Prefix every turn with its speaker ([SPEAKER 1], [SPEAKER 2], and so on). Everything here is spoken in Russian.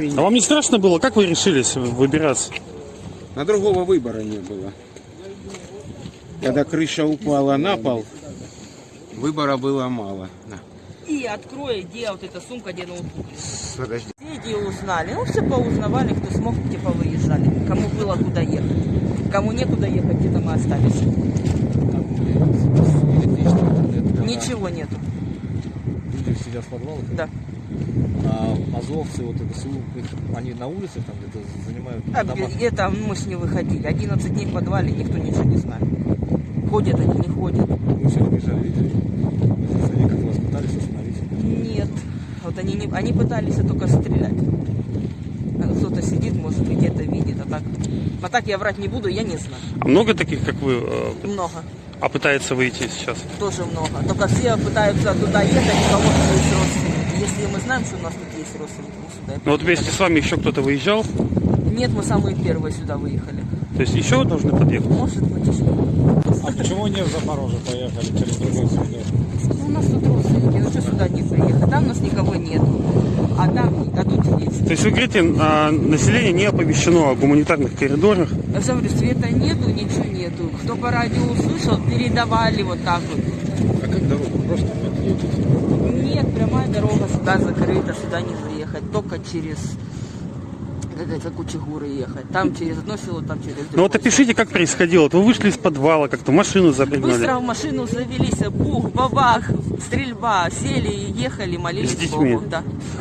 [SPEAKER 1] А вам не страшно было? Как вы решились выбираться?
[SPEAKER 2] На другого выбора не было. Когда крыша упала на пол, выбора было мало.
[SPEAKER 3] И открой, где вот эта сумка, где ноутбук.
[SPEAKER 2] подожди.
[SPEAKER 3] Соседи узнали. Ну, все поузнавали, кто смог, те повыезжали. Кому было куда ехать. Кому некуда ехать, где-то мы остались. Ничего нету.
[SPEAKER 4] Люди сидят в подвалах.
[SPEAKER 3] Да.
[SPEAKER 4] А азовцы, вот это СУ, они на улице там где-то занимают
[SPEAKER 3] А,
[SPEAKER 4] дома.
[SPEAKER 3] это мы с не выходили. 11 дней в подвале, никто ничего не знает. Ходят они, не ходят.
[SPEAKER 4] Мы сегодня бежали, видели. Они как вас пытались остановить.
[SPEAKER 3] Нет. Вот они, не, они пытались только стрелять. А Кто-то сидит, может быть, где-то видит. А так, а так я врать не буду, я не знаю.
[SPEAKER 1] А много таких, как вы, э,
[SPEAKER 3] Много.
[SPEAKER 1] а пытается выйти сейчас?
[SPEAKER 3] Тоже много. Только все пытаются туда ехать, у кого тут есть родственники. Если мы знаем, что у нас тут есть родственники, мы сюда и
[SPEAKER 1] Ну вот вместе с вами еще кто-то выезжал?
[SPEAKER 3] Нет, мы самые первые сюда выехали.
[SPEAKER 1] То есть еще должны подъехать?
[SPEAKER 3] Может быть, еще.
[SPEAKER 5] А почему не в Запорожье поехали через другой коридор?
[SPEAKER 3] Ну, у нас тут родственники, ну что сюда не приехать? Там у нас никого нет. А там, а тут есть.
[SPEAKER 1] То есть вы говорите, а, население не оповещено о гуманитарных коридорах?
[SPEAKER 3] Я же говорю, света нету, ничего нету. Кто по радио услышал, передавали вот так вот.
[SPEAKER 2] А как
[SPEAKER 3] сюда закрыта, сюда не заехать. Только через как это, Кучегуры ехать. Там через одно село, там через другое.
[SPEAKER 1] Ну вот опишите, как происходило. Вот Вы вышли из подвала, как-то машину запрыгнули.
[SPEAKER 3] Быстро в машину завелись, бух, бабах, стрельба, сели, ехали, молились
[SPEAKER 1] С детьми?
[SPEAKER 3] Богу. Да.